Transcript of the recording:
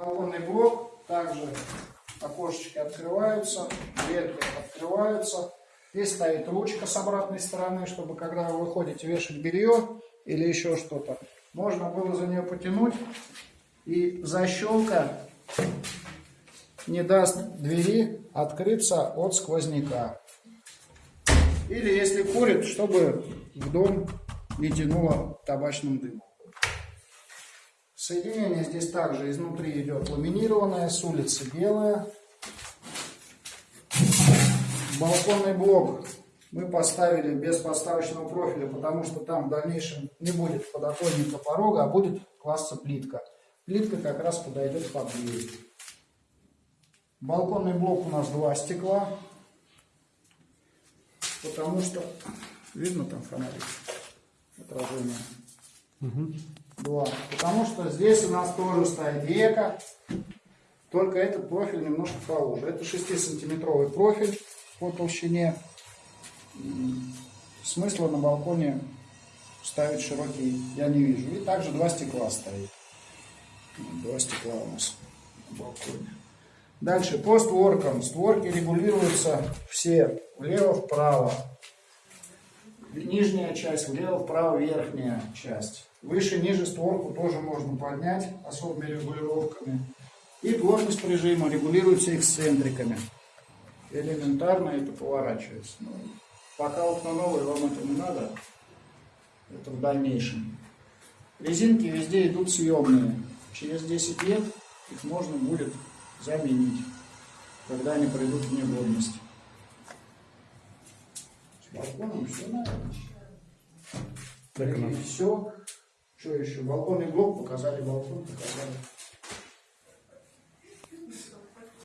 Балконный блок, также окошечки открываются, дверки открываются. Здесь стоит ручка с обратной стороны, чтобы когда вы выходите вешать белье или еще что-то, можно было за нее потянуть, и защелка не даст двери открыться от сквозняка. Или если курит, чтобы в дом не тянуло табачным дымом. Соединение здесь также изнутри идет ламинированное, с улицы белое. Балконный блок мы поставили без подставочного профиля, потому что там в дальнейшем не будет подоконника порога, а будет класса плитка. Плитка как раз подойдет под дверь. Балконный блок у нас два стекла, потому что видно там фонарик отражение. Два. Потому что здесь у нас тоже стоит века, только этот профиль немножко поуже. Это 6-сантиметровый профиль по толщине. Смысла на балконе ставить широкий я не вижу. И также два стекла стоит. Два стекла у нас на балконе. Дальше по створкам. Створки регулируются все влево-вправо. Нижняя часть влево-вправо, верхняя часть. Выше, ниже створку тоже можно поднять особыми регулировками. И плотность прижима регулируется эксцентриками. Элементарно это поворачивается. Но пока окна новые, вам это не надо. Это в дальнейшем. Резинки везде идут съемные. Через 10 лет их можно будет заменить, когда они придут в негодность. Балконом все наверное. Так, И все. Что еще? Балконный блок показали, балкон показали.